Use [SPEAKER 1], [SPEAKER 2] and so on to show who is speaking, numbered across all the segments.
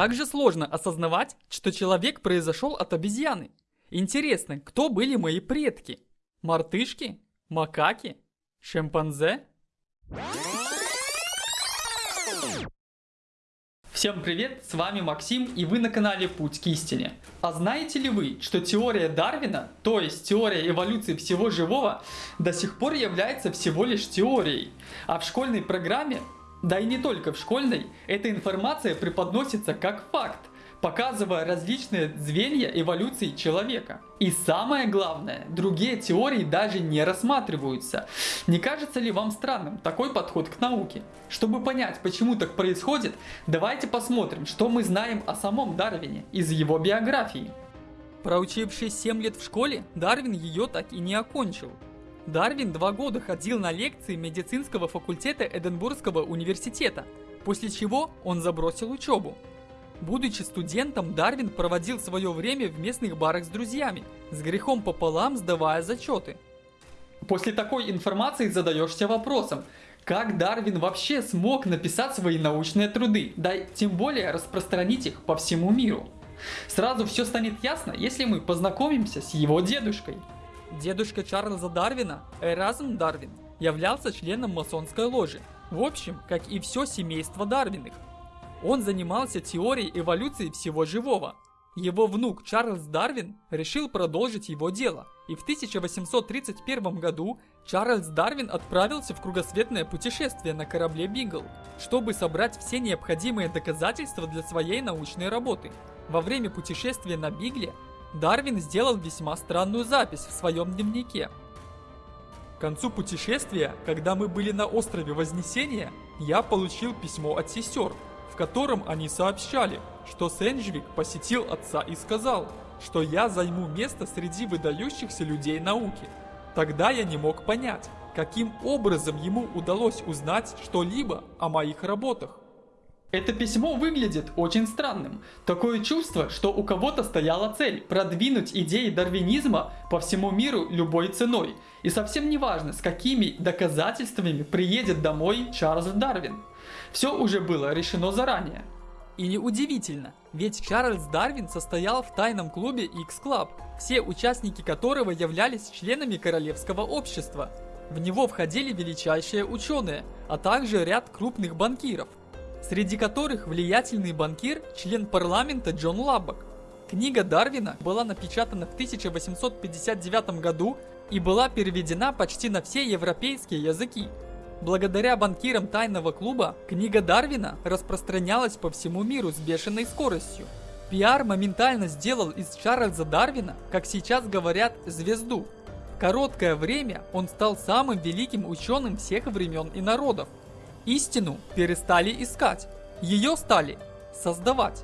[SPEAKER 1] Как же сложно осознавать, что человек произошел от обезьяны. Интересно, кто были мои предки? Мартышки? Макаки? Шимпанзе? Всем привет, с вами Максим и вы на канале Путь к истине. А знаете ли вы, что теория Дарвина, то есть теория эволюции всего живого, до сих пор является всего лишь теорией, а в школьной программе да и не только в школьной, эта информация преподносится как факт, показывая различные звенья эволюции человека. И самое главное, другие теории даже не рассматриваются. Не кажется ли вам странным такой подход к науке? Чтобы понять, почему так происходит, давайте посмотрим, что мы знаем о самом Дарвине из его биографии. Проучившись 7 лет в школе, Дарвин ее так и не окончил. Дарвин два года ходил на лекции медицинского факультета Эдинбургского университета, после чего он забросил учебу. Будучи студентом, Дарвин проводил свое время в местных барах с друзьями, с грехом пополам сдавая зачеты. После такой информации задаешься вопросом, как Дарвин вообще смог написать свои научные труды, да тем более распространить их по всему миру? Сразу все станет ясно, если мы познакомимся с его дедушкой. Дедушка Чарльза Дарвина, Эразм Дарвин, являлся членом масонской ложи, в общем, как и все семейство Дарвиных. Он занимался теорией эволюции всего живого. Его внук Чарльз Дарвин решил продолжить его дело, и в 1831 году Чарльз Дарвин отправился в кругосветное путешествие на корабле Бигл, чтобы собрать все необходимые доказательства для своей научной работы. Во время путешествия на Бигле Дарвин сделал весьма странную запись в своем дневнике. К концу путешествия, когда мы были на острове Вознесения, я получил письмо от сестер, в котором они сообщали, что Сенджвик посетил отца и сказал, что я займу место среди выдающихся людей науки. Тогда я не мог понять, каким образом ему удалось узнать что-либо о моих работах. Это письмо выглядит очень странным. Такое чувство, что у кого-то стояла цель продвинуть идеи дарвинизма по всему миру любой ценой. И совсем не важно, с какими доказательствами приедет домой Чарльз Дарвин. Все уже было решено заранее. И неудивительно, ведь Чарльз Дарвин состоял в тайном клубе X-Club, все участники которого являлись членами королевского общества. В него входили величайшие ученые, а также ряд крупных банкиров среди которых влиятельный банкир, член парламента Джон Лаббок. Книга Дарвина была напечатана в 1859 году и была переведена почти на все европейские языки. Благодаря банкирам тайного клуба, книга Дарвина распространялась по всему миру с бешеной скоростью. Пиар моментально сделал из Чарльза Дарвина, как сейчас говорят, звезду. Короткое время он стал самым великим ученым всех времен и народов. Истину перестали искать, ее стали создавать.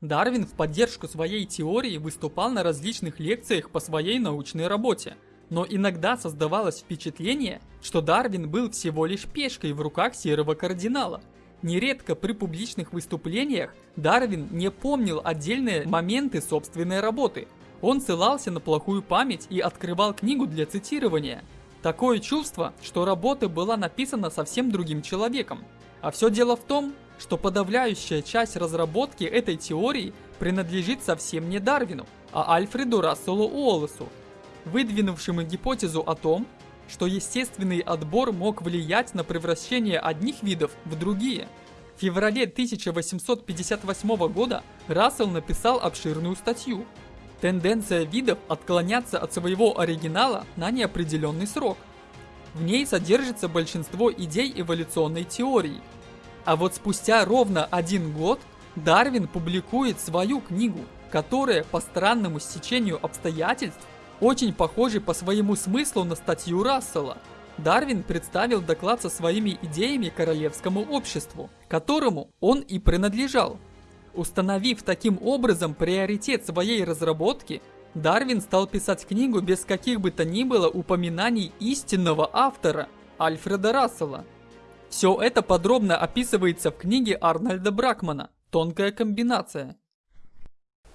[SPEAKER 1] Дарвин в поддержку своей теории выступал на различных лекциях по своей научной работе, но иногда создавалось впечатление, что Дарвин был всего лишь пешкой в руках серого кардинала. Нередко при публичных выступлениях Дарвин не помнил отдельные моменты собственной работы. Он ссылался на плохую память и открывал книгу для цитирования – Такое чувство, что работа была написана совсем другим человеком. А все дело в том, что подавляющая часть разработки этой теории принадлежит совсем не Дарвину, а Альфреду Расселу Уоллесу, выдвинувшему гипотезу о том, что естественный отбор мог влиять на превращение одних видов в другие. В феврале 1858 года Рассел написал обширную статью, Тенденция видов отклоняться от своего оригинала на неопределенный срок. В ней содержится большинство идей эволюционной теории. А вот спустя ровно один год Дарвин публикует свою книгу, которая по странному стечению обстоятельств очень похожа по своему смыслу на статью Рассела. Дарвин представил доклад со своими идеями королевскому обществу, которому он и принадлежал. Установив таким образом приоритет своей разработки, Дарвин стал писать книгу без каких бы то ни было упоминаний истинного автора, Альфреда Рассела. Все это подробно описывается в книге Арнольда Бракмана «Тонкая комбинация».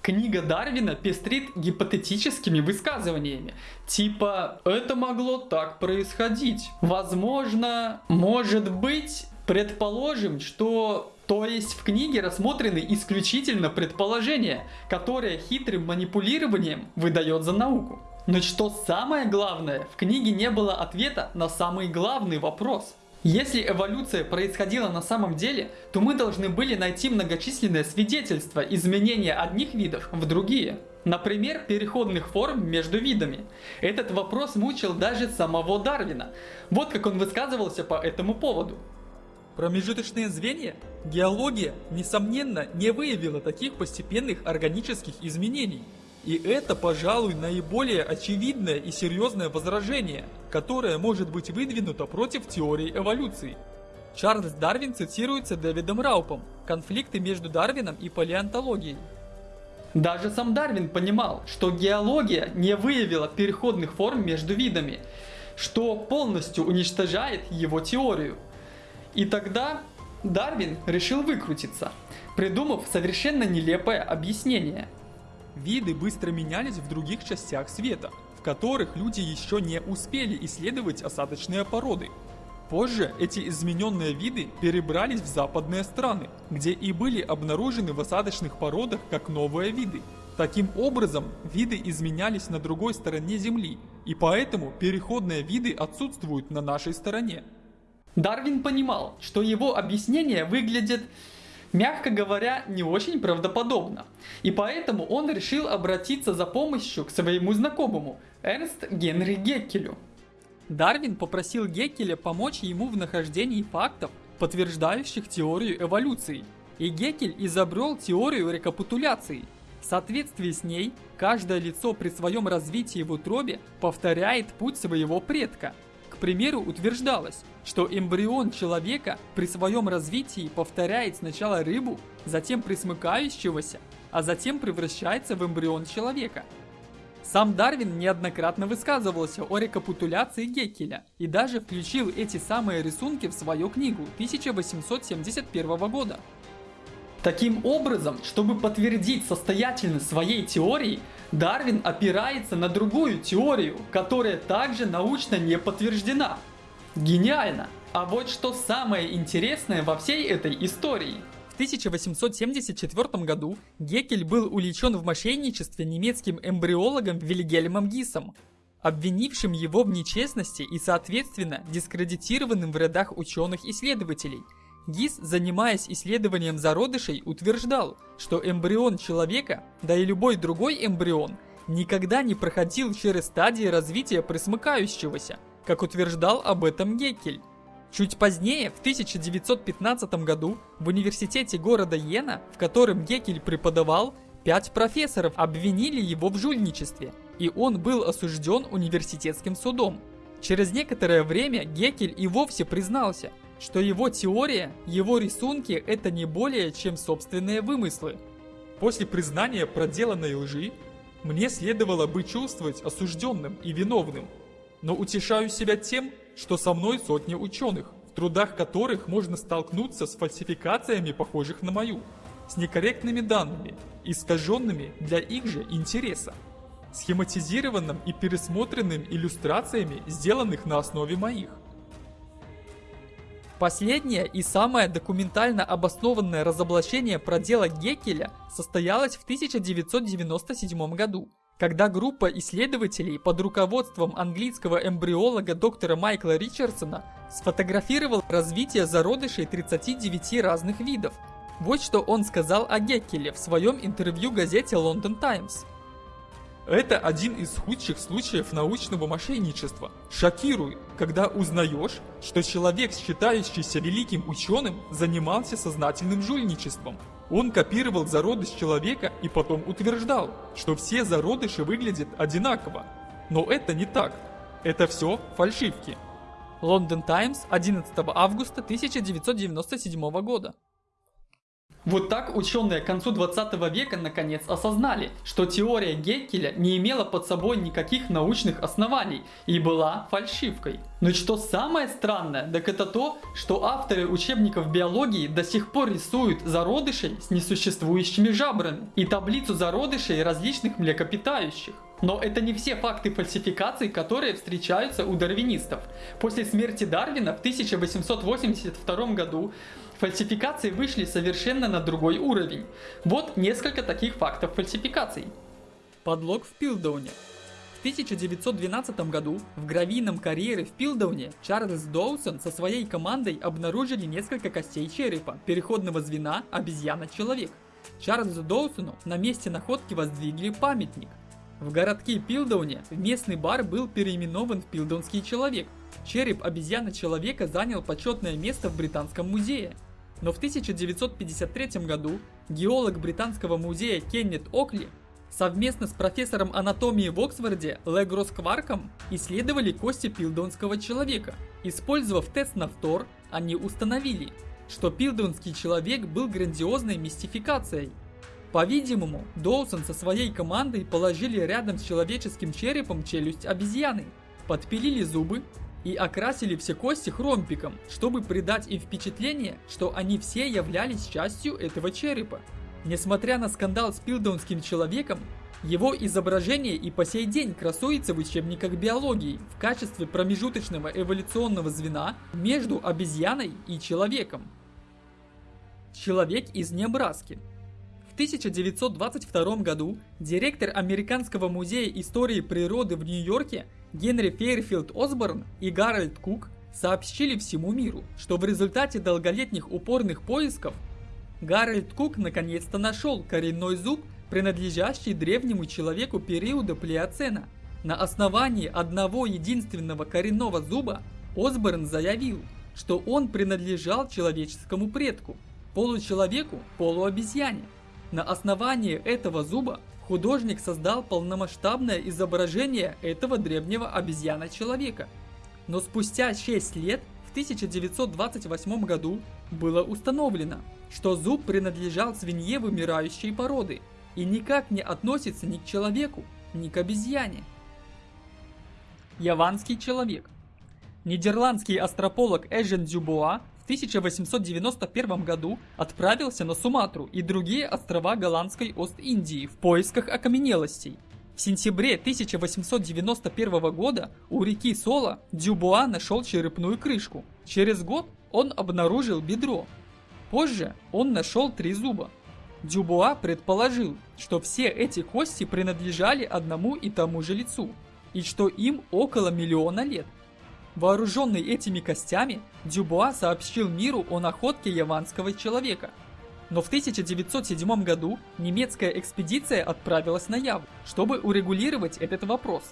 [SPEAKER 1] Книга Дарвина пестрит гипотетическими высказываниями, типа «это могло так происходить», «возможно», «может быть», Предположим, что... То есть в книге рассмотрены исключительно предположения, которые хитрым манипулированием выдает за науку. Но что самое главное, в книге не было ответа на самый главный вопрос. Если эволюция происходила на самом деле, то мы должны были найти многочисленные свидетельства изменения одних видов в другие. Например, переходных форм между видами. Этот вопрос мучил даже самого Дарвина. Вот как он высказывался по этому поводу.
[SPEAKER 2] Промежуточные звенья? Геология, несомненно, не выявила таких постепенных органических изменений. И это, пожалуй, наиболее очевидное и серьезное возражение, которое может быть выдвинуто против теории эволюции. Чарльз Дарвин цитируется Дэвидом Раупом «Конфликты между Дарвином и палеонтологией».
[SPEAKER 1] Даже сам Дарвин понимал, что геология не выявила переходных форм между видами, что полностью уничтожает его теорию. И тогда Дарвин решил выкрутиться, придумав совершенно нелепое объяснение.
[SPEAKER 2] Виды быстро менялись в других частях света, в которых люди еще не успели исследовать осадочные породы. Позже эти измененные виды перебрались в западные страны, где и были обнаружены в осадочных породах как новые виды. Таким образом, виды изменялись на другой стороне Земли, и поэтому переходные виды отсутствуют на нашей стороне.
[SPEAKER 1] Дарвин понимал, что его объяснение выглядит, мягко говоря, не очень правдоподобно. И поэтому он решил обратиться за помощью к своему знакомому, Эрнст Генри Геккелю.
[SPEAKER 2] Дарвин попросил Геккеля помочь ему в нахождении фактов, подтверждающих теорию эволюции. И Геккель изобрел теорию рекапитуляции. В соответствии с ней, каждое лицо при своем развитии в утробе повторяет путь своего предка – к примеру, утверждалось, что эмбрион человека при своем развитии повторяет сначала рыбу, затем присмыкающегося, а затем превращается в эмбрион человека. Сам Дарвин неоднократно высказывался о рекапитуляции Геккеля и даже включил эти самые рисунки в свою книгу 1871 года.
[SPEAKER 1] Таким образом, чтобы подтвердить состоятельность своей теории, Дарвин опирается на другую теорию, которая также научно не подтверждена. Гениально! А вот что самое интересное во всей этой истории.
[SPEAKER 2] В 1874 году Геккель был увлечен в мошенничестве немецким эмбриологом Вильгельмом Гисом, обвинившим его в нечестности и соответственно дискредитированным в рядах ученых-исследователей – Гис, занимаясь исследованием зародышей, утверждал, что эмбрион человека, да и любой другой эмбрион, никогда не проходил через стадии развития присмыкающегося, как утверждал об этом Геккель. Чуть позднее, в 1915 году, в университете города Йена, в котором Геккель преподавал, пять профессоров обвинили его в жульничестве, и он был осужден университетским судом. Через некоторое время Геккель и вовсе признался – что его теория, его рисунки – это не более чем собственные вымыслы. После признания проделанной лжи, мне следовало бы чувствовать осужденным и виновным, но утешаю себя тем, что со мной сотни ученых, в трудах которых можно столкнуться с фальсификациями, похожих на мою, с некорректными данными, искаженными для их же интереса, схематизированным и пересмотренным иллюстрациями, сделанных на основе моих. Последнее и самое документально обоснованное разоблачение продела Геккеля состоялось в 1997 году, когда группа исследователей под руководством английского эмбриолога доктора Майкла Ричардсона сфотографировал развитие зародышей 39 разных видов. Вот что он сказал о Геккеле в своем интервью газете London Times – это один из худших случаев научного мошенничества. Шокирует, когда узнаешь, что человек, считающийся великим ученым, занимался сознательным жульничеством. Он копировал зародыш человека и потом утверждал, что все зародыши выглядят одинаково. Но это не так. Это все фальшивки. Лондон Таймс, 11 августа 1997 года.
[SPEAKER 1] Вот так ученые к концу 20 века наконец осознали, что теория Геккеля не имела под собой никаких научных оснований и была фальшивкой. Но что самое странное, так это то, что авторы учебников биологии до сих пор рисуют зародышей с несуществующими жабрами и таблицу зародышей различных млекопитающих. Но это не все факты фальсификаций, которые встречаются у дарвинистов. После смерти Дарвина в 1882 году фальсификации вышли совершенно на другой уровень. Вот несколько таких фактов фальсификаций.
[SPEAKER 2] Подлог в Пилдауне. В 1912 году в гравийном карьере в Пилдауне Чарльз Доусон со своей командой обнаружили несколько костей черепа переходного звена обезьяна-человек. Чарльзу Доусону на месте находки воздвигли памятник – в городке Пилдауне местный бар был переименован в Пилдаунский человек. Череп обезьяны-человека занял почетное место в Британском музее. Но в 1953 году геолог Британского музея Кеннет Окли совместно с профессором анатомии в Оксфорде Легрос Кварком исследовали кости пилдаунского человека. Использовав тест на фтор, они установили, что пилдаунский человек был грандиозной мистификацией – по-видимому, Доусон со своей командой положили рядом с человеческим черепом челюсть обезьяны, подпилили зубы и окрасили все кости хромпиком, чтобы придать им впечатление, что они все являлись частью этого черепа. Несмотря на скандал с пилдаунским человеком, его изображение и по сей день красуется в учебниках биологии в качестве промежуточного эволюционного звена между обезьяной и человеком. Человек из Небраски 1922 году директор Американского музея истории природы в Нью-Йорке Генри Фейрфилд Осборн и Гарольд Кук сообщили всему миру, что в результате долголетних упорных поисков Гарольд Кук наконец-то нашел коренной зуб, принадлежащий древнему человеку периода Плеоцена. На основании одного единственного коренного зуба Осборн заявил, что он принадлежал человеческому предку, получеловеку, полуобезьяне. На основании этого зуба художник создал полномасштабное изображение этого древнего обезьяна-человека. Но спустя 6 лет, 1928 году, было установлено, что зуб принадлежал свинье вымирающей породы и никак не относится ни к человеку, ни к обезьяне. Яванский человек Нидерландский астрополог Эжен Дюбуа 1891 году отправился на Суматру и другие острова голландской Ост-Индии в поисках окаменелостей. В сентябре 1891 года у реки Сола Дюбуа нашел черепную крышку. Через год он обнаружил бедро. Позже он нашел три зуба. Дюбуа предположил, что все эти кости принадлежали одному и тому же лицу, и что им около миллиона лет. Вооруженный этими костями, Дюбуа сообщил миру о находке яванского человека. Но в 1907 году немецкая экспедиция отправилась на Яву, чтобы урегулировать этот вопрос.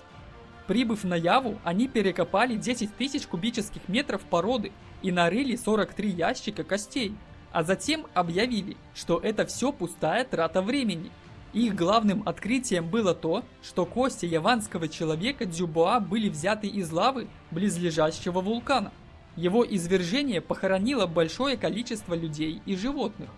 [SPEAKER 2] Прибыв на Яву, они перекопали 10 тысяч кубических метров породы и нарыли 43 ящика костей, а затем объявили, что это все пустая трата времени – их главным открытием было то, что кости яванского человека Дюбуа были взяты из лавы близлежащего вулкана. Его извержение похоронило большое количество людей и животных.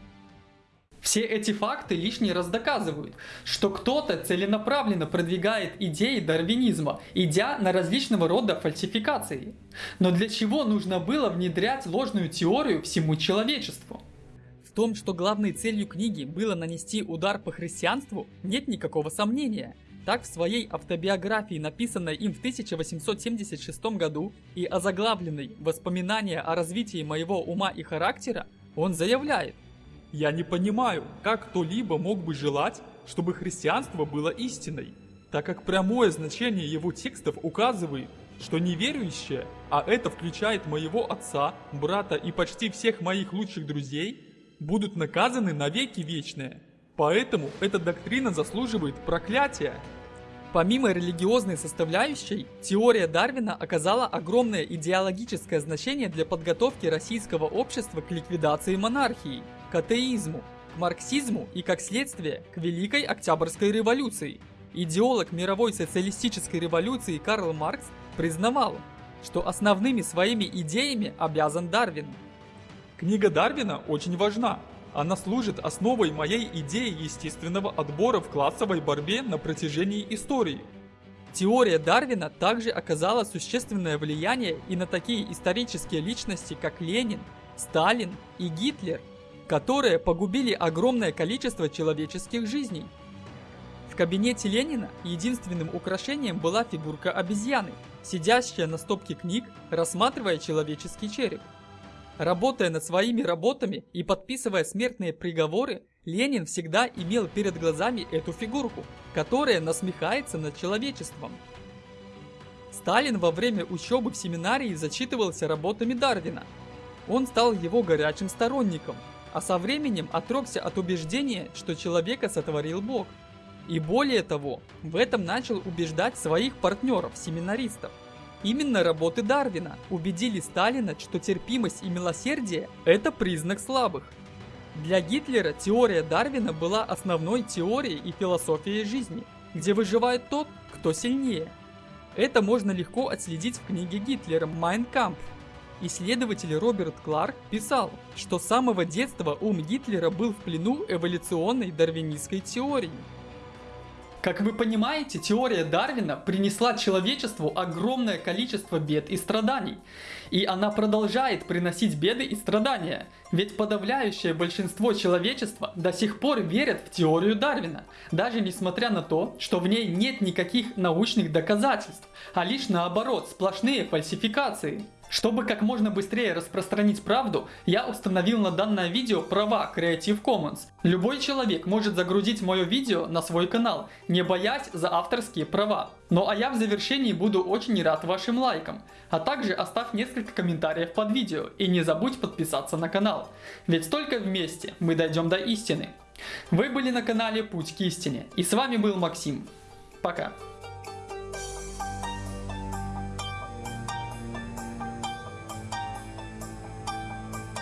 [SPEAKER 1] Все эти факты лишний раз доказывают, что кто-то целенаправленно продвигает идеи дарвинизма, идя на различного рода фальсификации. Но для чего нужно было внедрять ложную теорию всему человечеству?
[SPEAKER 2] том, что главной целью книги было нанести удар по христианству, нет никакого сомнения. Так в своей автобиографии, написанной им в 1876 году и озаглавленной «Воспоминания о развитии моего ума и характера», он заявляет «Я не понимаю, как кто-либо мог бы желать, чтобы христианство было истиной, так как прямое значение его текстов указывает, что неверующие, а это включает моего отца, брата и почти всех моих лучших друзей, будут наказаны навеки вечные. Поэтому эта доктрина заслуживает проклятия. Помимо религиозной составляющей, теория Дарвина оказала огромное идеологическое значение для подготовки российского общества к ликвидации монархии, к атеизму, к марксизму и, как следствие, к Великой Октябрьской революции. Идеолог мировой социалистической революции Карл Маркс признавал, что основными своими идеями обязан Дарвин – Книга Дарвина очень важна. Она служит основой моей идеи естественного отбора в классовой борьбе на протяжении истории. Теория Дарвина также оказала существенное влияние и на такие исторические личности, как Ленин, Сталин и Гитлер, которые погубили огромное количество человеческих жизней. В кабинете Ленина единственным украшением была фигурка обезьяны, сидящая на стопке книг, рассматривая человеческий череп. Работая над своими работами и подписывая смертные приговоры, Ленин всегда имел перед глазами эту фигурку, которая насмехается над человечеством. Сталин во время учебы в семинарии зачитывался работами Дарвина. Он стал его горячим сторонником, а со временем отрекся от убеждения, что человека сотворил Бог. И более того, в этом начал убеждать своих партнеров-семинаристов. Именно работы Дарвина убедили Сталина, что терпимость и милосердие – это признак слабых. Для Гитлера теория Дарвина была основной теорией и философией жизни, где выживает тот, кто сильнее. Это можно легко отследить в книге Гитлера «Майн Кампф». Исследователь Роберт Кларк писал, что с самого детства ум Гитлера был в плену эволюционной дарвинистской теории –
[SPEAKER 1] как вы понимаете, теория Дарвина принесла человечеству огромное количество бед и страданий. И она продолжает приносить беды и страдания. Ведь подавляющее большинство человечества до сих пор верят в теорию Дарвина, даже несмотря на то, что в ней нет никаких научных доказательств, а лишь наоборот сплошные фальсификации. Чтобы как можно быстрее распространить правду, я установил на данное видео права Creative Commons. Любой человек может загрузить мое видео на свой канал, не боясь за авторские права. Ну а я в завершении буду очень рад вашим лайкам. А также оставь несколько комментариев под видео и не забудь подписаться на канал. Ведь только вместе мы дойдем до истины. Вы были на канале Путь к истине и с вами был Максим. Пока.